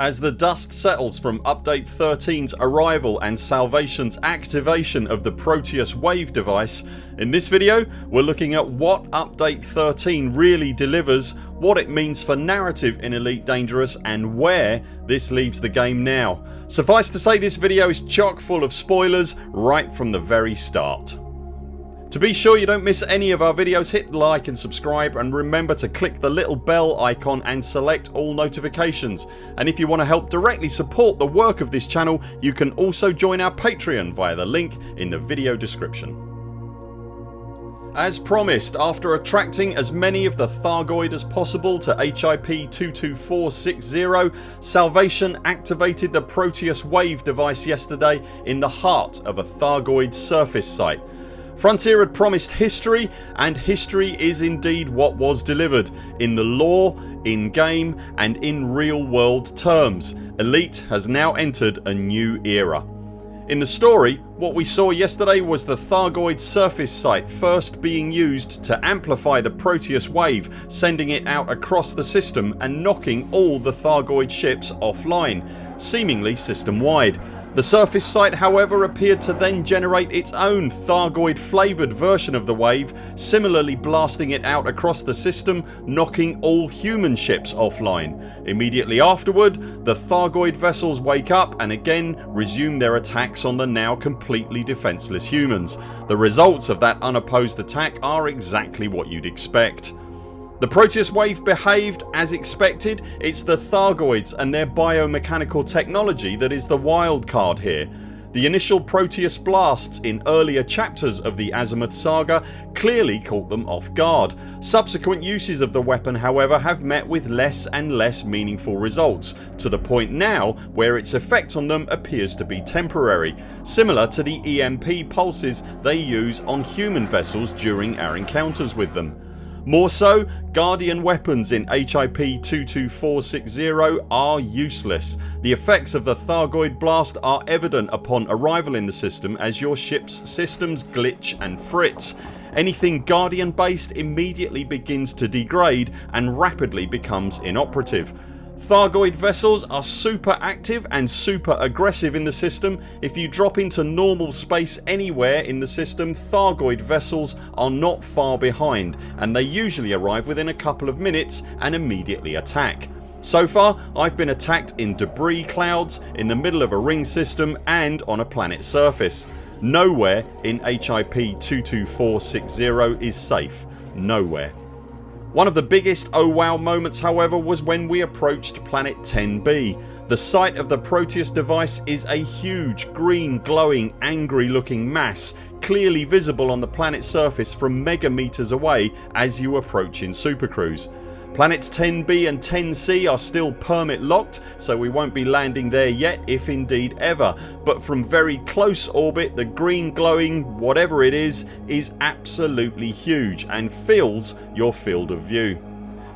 As the dust settles from Update 13's arrival and Salvation's activation of the Proteus Wave device, in this video we're looking at what Update 13 really delivers, what it means for narrative in Elite Dangerous and where this leaves the game now. Suffice to say this video is chock full of spoilers right from the very start. To be sure you don't miss any of our videos. Hit like and subscribe and remember to click the little bell icon and select all notifications. And if you want to help directly support the work of this channel you can also join our Patreon via the link in the video description. As promised after attracting as many of the Thargoid as possible to HIP 22460 Salvation activated the Proteus Wave device yesterday in the heart of a Thargoid surface site Frontier had promised history and history is indeed what was delivered in the lore, in game and in real world terms. Elite has now entered a new era. In the story what we saw yesterday was the Thargoid surface site first being used to amplify the Proteus wave sending it out across the system and knocking all the Thargoid ships offline seemingly system wide the surface site however appeared to then generate its own Thargoid flavoured version of the wave similarly blasting it out across the system knocking all human ships offline. Immediately afterward the Thargoid vessels wake up and again resume their attacks on the now completely defenceless humans. The results of that unopposed attack are exactly what you'd expect. The Proteus wave behaved as expected. It's the Thargoids and their biomechanical technology that is the wild card here. The initial Proteus blasts in earlier chapters of the Azimuth saga clearly caught them off guard. Subsequent uses of the weapon however have met with less and less meaningful results to the point now where its effect on them appears to be temporary similar to the EMP pulses they use on human vessels during our encounters with them. More so, Guardian weapons in HIP 22460 are useless. The effects of the Thargoid blast are evident upon arrival in the system as your ships systems glitch and fritz. Anything Guardian based immediately begins to degrade and rapidly becomes inoperative. Thargoid vessels are super active and super aggressive in the system. If you drop into normal space anywhere in the system Thargoid vessels are not far behind and they usually arrive within a couple of minutes and immediately attack. So far I've been attacked in debris clouds, in the middle of a ring system and on a planet surface. Nowhere in HIP 22460 is safe. Nowhere. One of the biggest oh wow moments however was when we approached planet 10b. The site of the Proteus device is a huge green glowing angry looking mass clearly visible on the planet's surface from megameters away as you approach in Super Cruise. Planets 10b and 10c are still permit locked so we won't be landing there yet if indeed ever but from very close orbit the green glowing whatever it is is absolutely huge and fills your field of view.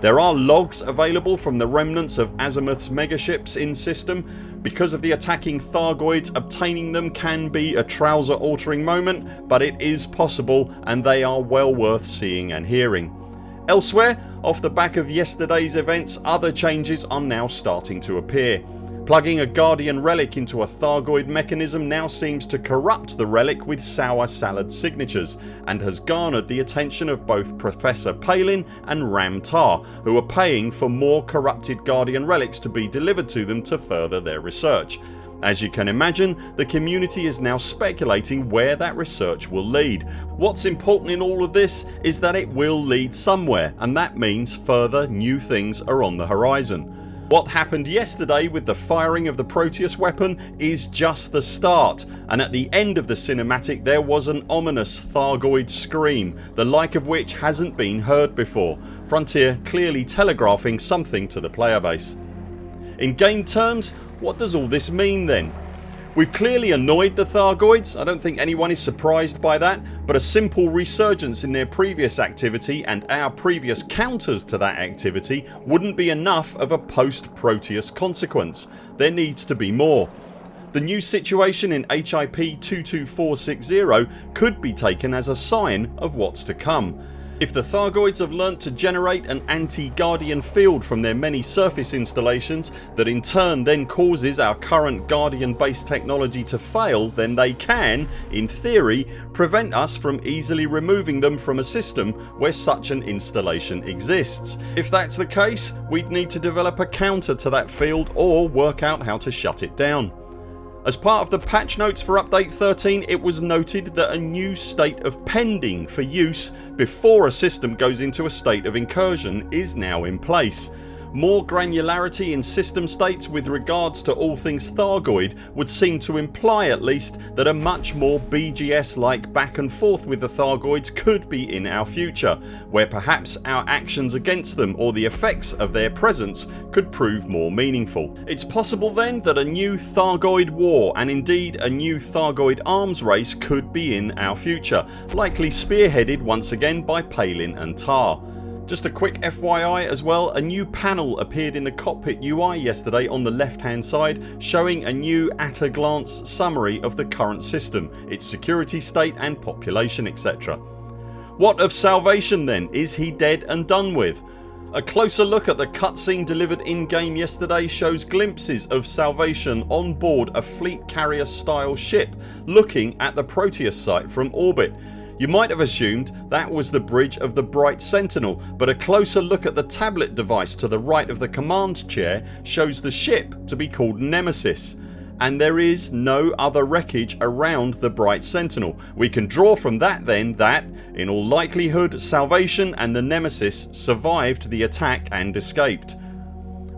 There are logs available from the remnants of Azimuth's megaships in system. Because of the attacking Thargoids obtaining them can be a trouser altering moment but it is possible and they are well worth seeing and hearing. Elsewhere off the back of yesterday's events other changes are now starting to appear. Plugging a Guardian relic into a Thargoid mechanism now seems to corrupt the relic with sour salad signatures and has garnered the attention of both Professor Palin and Ram Tah who are paying for more corrupted Guardian relics to be delivered to them to further their research. As you can imagine the community is now speculating where that research will lead. What's important in all of this is that it will lead somewhere and that means further new things are on the horizon. What happened yesterday with the firing of the Proteus weapon is just the start and at the end of the cinematic there was an ominous Thargoid scream the like of which hasn't been heard before. Frontier clearly telegraphing something to the player base. In game terms what does all this mean then? We've clearly annoyed the Thargoids, I don't think anyone is surprised by that but a simple resurgence in their previous activity and our previous counters to that activity wouldn't be enough of a post Proteus consequence. There needs to be more. The new situation in HIP 22460 could be taken as a sign of what's to come. If the Thargoids have learnt to generate an anti-Guardian field from their many surface installations that in turn then causes our current Guardian based technology to fail then they can, in theory, prevent us from easily removing them from a system where such an installation exists. If that's the case we'd need to develop a counter to that field or work out how to shut it down. As part of the patch notes for update 13 it was noted that a new state of pending for use before a system goes into a state of incursion is now in place more granularity in system states with regards to all things Thargoid would seem to imply at least that a much more BGS like back and forth with the Thargoids could be in our future where perhaps our actions against them or the effects of their presence could prove more meaningful. It's possible then that a new Thargoid war and indeed a new Thargoid arms race could be in our future likely spearheaded once again by Palin and Tah. Just a quick FYI as well a new panel appeared in the cockpit UI yesterday on the left hand side showing a new at a glance summary of the current system, its security state and population etc. What of Salvation then? Is he dead and done with? A closer look at the cutscene delivered in game yesterday shows glimpses of Salvation on board a fleet carrier style ship looking at the Proteus site from orbit you might have assumed that was the bridge of the Bright Sentinel but a closer look at the tablet device to the right of the command chair shows the ship to be called Nemesis and there is no other wreckage around the Bright Sentinel. We can draw from that then that, in all likelihood, Salvation and the Nemesis survived the attack and escaped.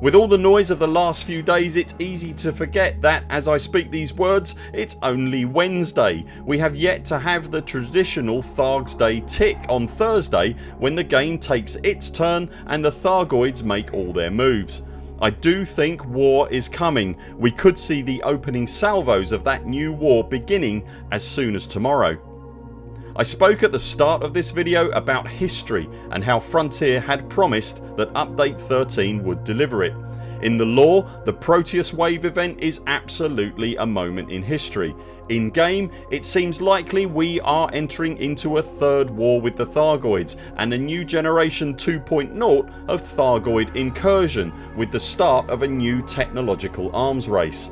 With all the noise of the last few days it's easy to forget that as I speak these words it's only Wednesday. We have yet to have the traditional Thargs Day tick on Thursday when the game takes its turn and the Thargoids make all their moves. I do think war is coming. We could see the opening salvos of that new war beginning as soon as tomorrow. I spoke at the start of this video about history and how Frontier had promised that update 13 would deliver it. In the lore the Proteus wave event is absolutely a moment in history. In game it seems likely we are entering into a third war with the Thargoids and a new generation 2.0 of Thargoid incursion with the start of a new technological arms race.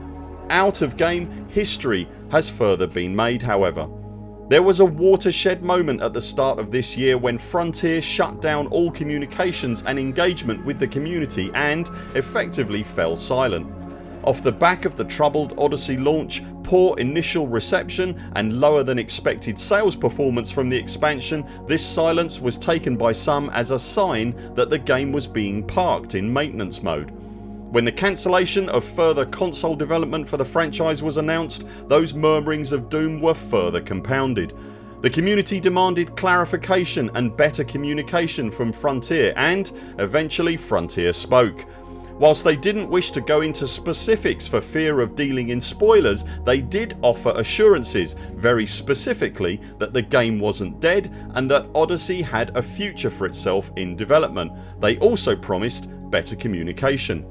Out of game history has further been made however. There was a watershed moment at the start of this year when Frontier shut down all communications and engagement with the community and effectively fell silent. Off the back of the troubled Odyssey launch, poor initial reception and lower than expected sales performance from the expansion this silence was taken by some as a sign that the game was being parked in maintenance mode. When the cancellation of further console development for the franchise was announced those murmurings of doom were further compounded. The community demanded clarification and better communication from Frontier and eventually Frontier spoke. Whilst they didn't wish to go into specifics for fear of dealing in spoilers they did offer assurances very specifically that the game wasn't dead and that Odyssey had a future for itself in development. They also promised better communication.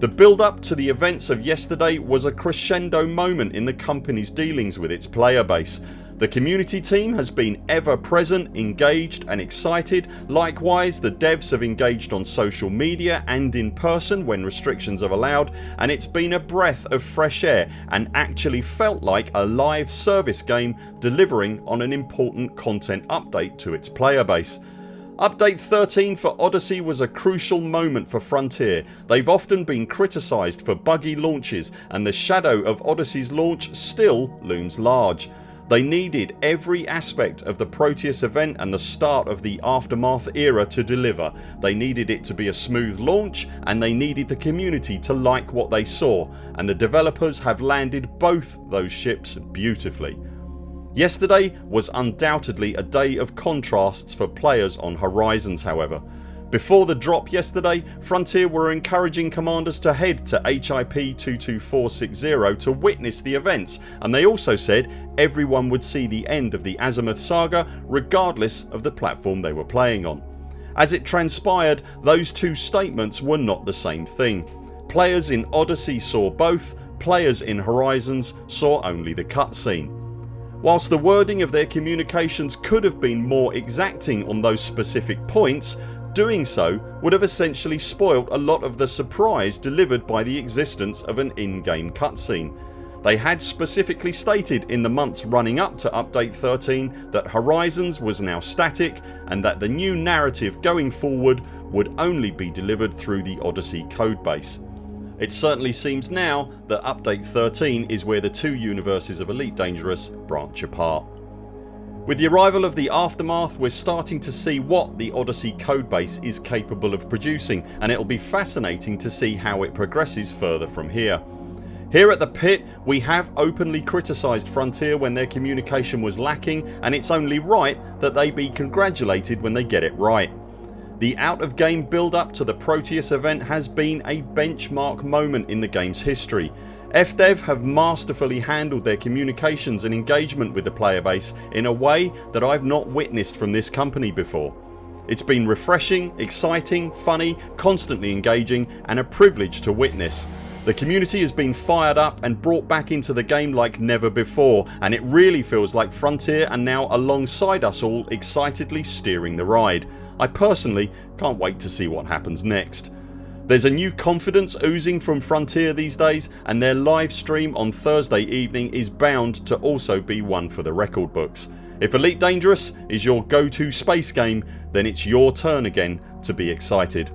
The build up to the events of yesterday was a crescendo moment in the company's dealings with its player base. The community team has been ever present, engaged and excited. Likewise the devs have engaged on social media and in person when restrictions have allowed and it's been a breath of fresh air and actually felt like a live service game delivering on an important content update to its player base. Update 13 for Odyssey was a crucial moment for Frontier. They've often been criticised for buggy launches and the shadow of Odyssey's launch still looms large. They needed every aspect of the Proteus event and the start of the Aftermath era to deliver. They needed it to be a smooth launch and they needed the community to like what they saw and the developers have landed both those ships beautifully. Yesterday was undoubtedly a day of contrasts for players on Horizons however. Before the drop yesterday Frontier were encouraging commanders to head to HIP 22460 to witness the events and they also said everyone would see the end of the Azimuth saga regardless of the platform they were playing on. As it transpired those two statements were not the same thing. Players in Odyssey saw both, players in Horizons saw only the cutscene. Whilst the wording of their communications could have been more exacting on those specific points doing so would have essentially spoilt a lot of the surprise delivered by the existence of an in-game cutscene. They had specifically stated in the months running up to update 13 that Horizons was now static and that the new narrative going forward would only be delivered through the Odyssey codebase. It certainly seems now that update 13 is where the two universes of Elite Dangerous branch apart. With the arrival of the Aftermath we're starting to see what the Odyssey codebase is capable of producing and it'll be fascinating to see how it progresses further from here. Here at the pit we have openly criticised Frontier when their communication was lacking and it's only right that they be congratulated when they get it right. The out of game build up to the Proteus event has been a benchmark moment in the games history. FDev have masterfully handled their communications and engagement with the player base in a way that I've not witnessed from this company before. It's been refreshing, exciting, funny, constantly engaging and a privilege to witness. The community has been fired up and brought back into the game like never before and it really feels like Frontier are now alongside us all excitedly steering the ride. I personally can't wait to see what happens next. There's a new confidence oozing from Frontier these days and their live stream on Thursday evening is bound to also be one for the record books. If Elite Dangerous is your go to space game then it's your turn again to be excited.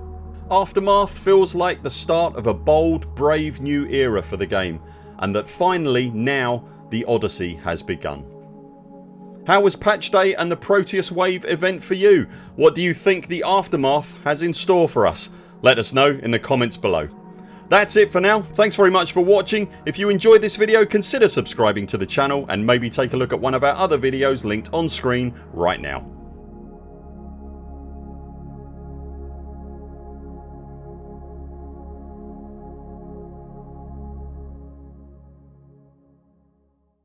Aftermath feels like the start of a bold brave new era for the game and that finally now the Odyssey has begun. How was patch day and the Proteus Wave event for you? What do you think the Aftermath has in store for us? Let us know in the comments below. That's it for now. Thanks very much for watching. If you enjoyed this video consider subscribing to the channel and maybe take a look at one of our other videos linked on screen right now.